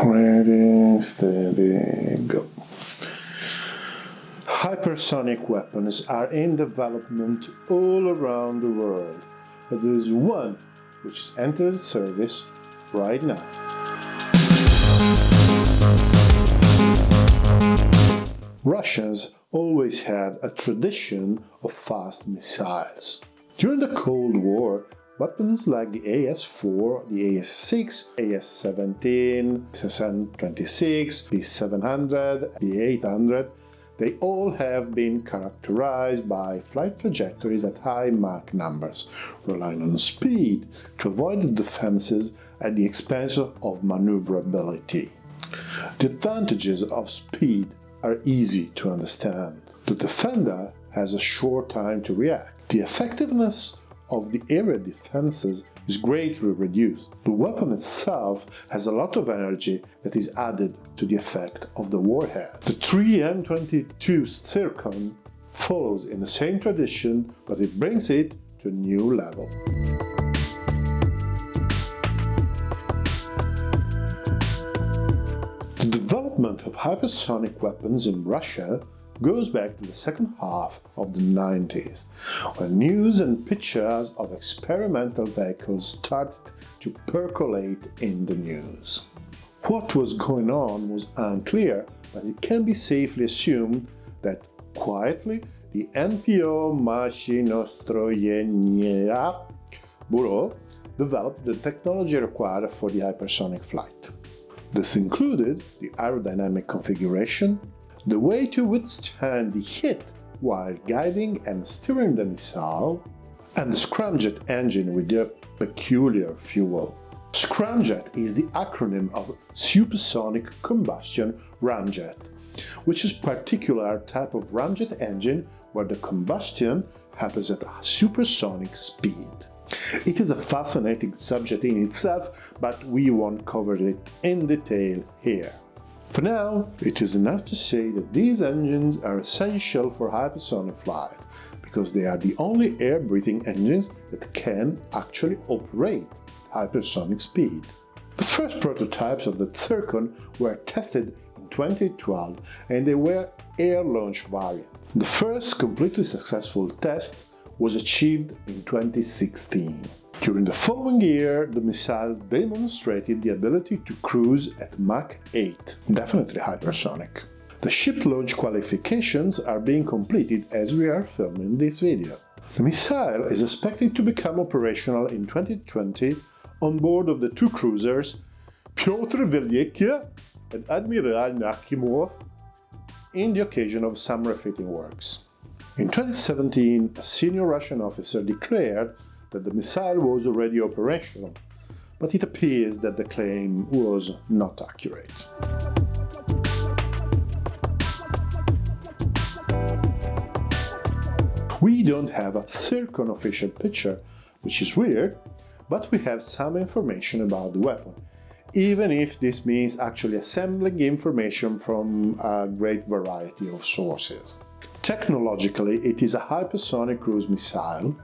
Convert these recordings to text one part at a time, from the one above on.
Ready, steady, go. Hypersonic weapons are in development all around the world, but there is one which has entered service right now. Russians always had a tradition of fast missiles. During the Cold War, Weapons like the AS-4, the AS-6, AS-17, SSN-26, P-700, P-800, they all have been characterized by flight trajectories at high Mach numbers, relying on speed to avoid the defenses at the expense of maneuverability. The advantages of speed are easy to understand. The defender has a short time to react. The effectiveness of the area defenses is greatly reduced. The weapon itself has a lot of energy that is added to the effect of the warhead. The 3M22 Zircon follows in the same tradition, but it brings it to a new level. The development of hypersonic weapons in Russia goes back to the second half of the 90s, when news and pictures of experimental vehicles started to percolate in the news. What was going on was unclear, but it can be safely assumed that quietly the NPO Mashinostroyenia Bureau developed the technology required for the hypersonic flight. This included the aerodynamic configuration, the way to withstand the hit while guiding and steering the missile, and the scramjet engine with their peculiar fuel. Scramjet is the acronym of Supersonic Combustion Ramjet, which is a particular type of ramjet engine where the combustion happens at a supersonic speed. It is a fascinating subject in itself, but we won't cover it in detail here. For now, it is enough to say that these engines are essential for hypersonic flight, because they are the only air-breathing engines that can actually operate hypersonic speed. The first prototypes of the Zircon were tested in 2012 and they were air-launched variants. The first completely successful test was achieved in 2016. During the following year, the missile demonstrated the ability to cruise at Mach 8, definitely hypersonic. The ship launch qualifications are being completed as we are filming this video. The missile is expected to become operational in 2020 on board of the two cruisers Pyotr Veliki and Admiral Nakhimov in the occasion of some refitting works. In 2017, a senior Russian officer declared that the missile was already operational, but it appears that the claim was not accurate. We don't have a Zircon official picture, which is weird, but we have some information about the weapon, even if this means actually assembling information from a great variety of sources. Technologically, it is a hypersonic cruise missile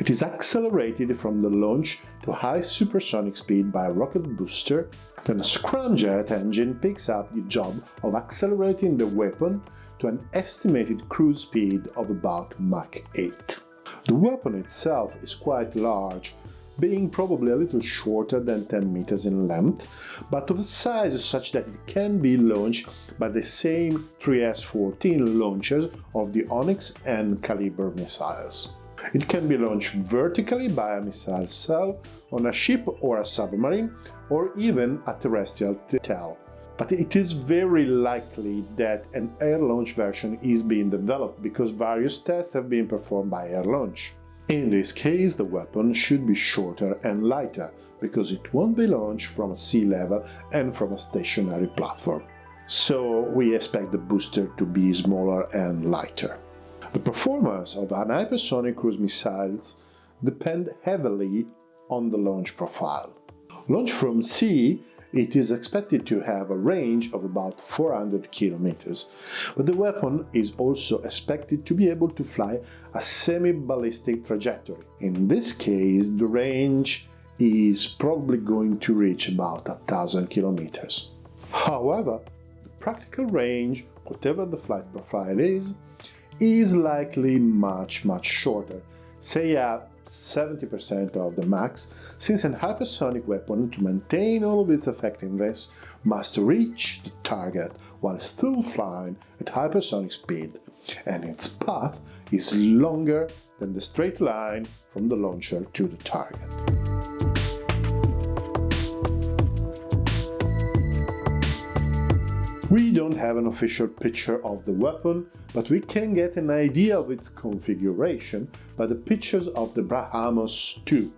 it is accelerated from the launch to high supersonic speed by a rocket booster, then a scramjet engine picks up the job of accelerating the weapon to an estimated cruise speed of about Mach 8. The weapon itself is quite large, being probably a little shorter than 10 meters in length, but of a size such that it can be launched by the same 3S-14 launchers of the Onyx and Caliber missiles. It can be launched vertically by a missile cell on a ship or a submarine, or even a terrestrial tail. But it is very likely that an air launch version is being developed because various tests have been performed by air launch. In this case, the weapon should be shorter and lighter, because it won't be launched from sea level and from a stationary platform. So we expect the booster to be smaller and lighter. The performance of an hypersonic cruise missiles depend heavily on the launch profile. Launched from sea, it is expected to have a range of about 400 kilometers, but the weapon is also expected to be able to fly a semi-ballistic trajectory. In this case, the range is probably going to reach about 1000 kilometers. However, the practical range, whatever the flight profile is, is likely much much shorter, say uh, at 70% of the max, since an hypersonic weapon, to maintain all of its effectiveness, must reach the target while still flying at hypersonic speed, and its path is longer than the straight line from the launcher to the target. We don't have an official picture of the weapon, but we can get an idea of its configuration by the pictures of the Brahmos 2.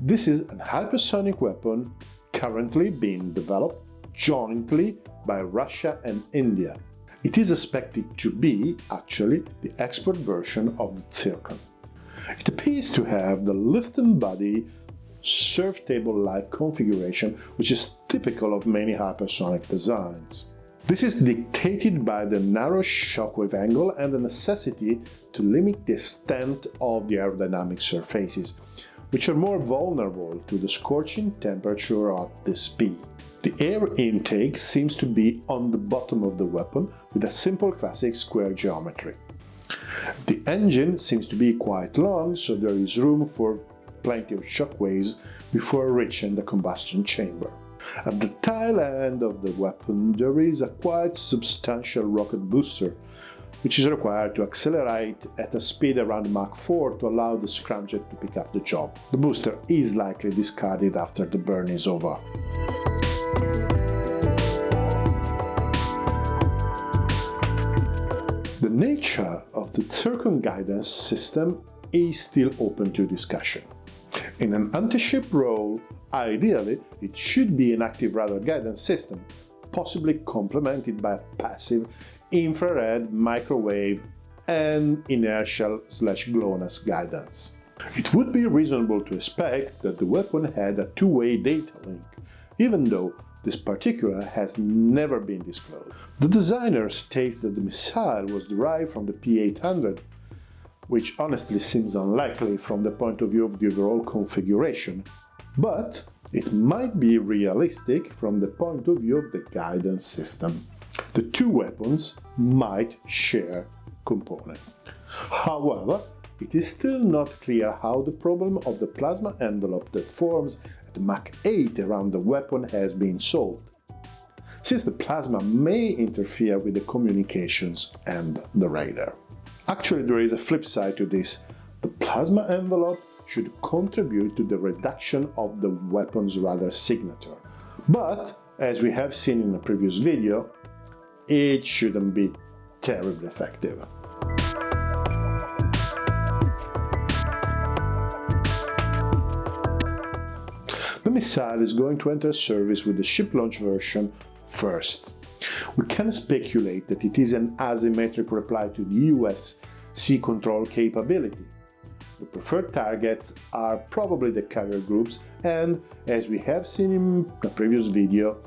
This is a hypersonic weapon currently being developed jointly by Russia and India. It is expected to be, actually, the export version of the Zircon. It appears to have the lift and body surf table-like configuration which is typical of many hypersonic designs. This is dictated by the narrow shockwave angle and the necessity to limit the extent of the aerodynamic surfaces, which are more vulnerable to the scorching temperature at this speed. The air intake seems to be on the bottom of the weapon with a simple classic square geometry. The engine seems to be quite long, so there is room for plenty of shockwaves before reaching the combustion chamber. At the tail end of the weapon there is a quite substantial rocket booster, which is required to accelerate at a speed around Mach 4 to allow the scramjet to pick up the job. The booster is likely discarded after the burn is over. The nature of the Zircon guidance system is still open to discussion. In an anti-ship role, ideally, it should be an active radar guidance system, possibly complemented by a passive infrared, microwave and inertial slash GLONASS guidance. It would be reasonable to expect that the weapon had a two-way data link, even though this particular has never been disclosed. The designer states that the missile was derived from the P-800 which honestly seems unlikely from the point of view of the overall configuration, but it might be realistic from the point of view of the guidance system. The two weapons might share components. However, it is still not clear how the problem of the plasma envelope that forms at Mach 8 around the weapon has been solved, since the plasma may interfere with the communications and the radar. Actually, there is a flip side to this. The plasma envelope should contribute to the reduction of the weapon's radar signature. But, as we have seen in a previous video, it shouldn't be terribly effective. The missile is going to enter service with the ship launch version first. We can speculate that it is an asymmetric reply to the US sea control capability. The preferred targets are probably the carrier groups and, as we have seen in a previous video,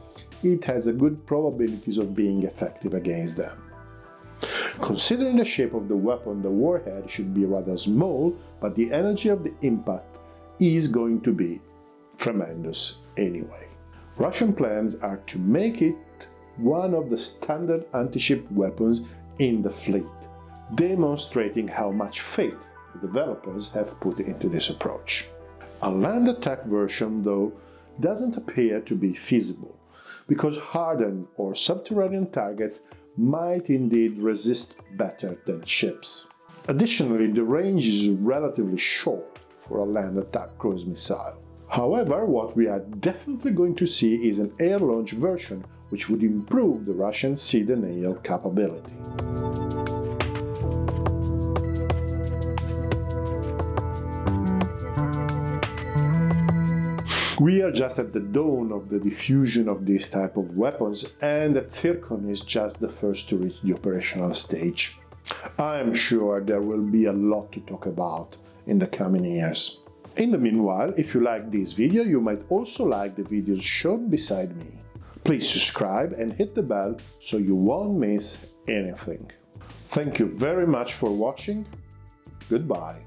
it has a good probabilities of being effective against them. Considering the shape of the weapon, the warhead should be rather small, but the energy of the impact is going to be tremendous anyway. Russian plans are to make it one of the standard anti-ship weapons in the fleet, demonstrating how much faith the developers have put into this approach. A land attack version, though, doesn't appear to be feasible, because hardened or subterranean targets might indeed resist better than ships. Additionally, the range is relatively short for a land attack cruise missile. However, what we are definitely going to see is an air launch version which would improve the Russian sea denial capability. We are just at the dawn of the diffusion of this type of weapons and the Zircon is just the first to reach the operational stage. I am sure there will be a lot to talk about in the coming years. In the meanwhile, if you like this video, you might also like the videos shown beside me. Please subscribe and hit the bell so you won't miss anything. Thank you very much for watching. Goodbye.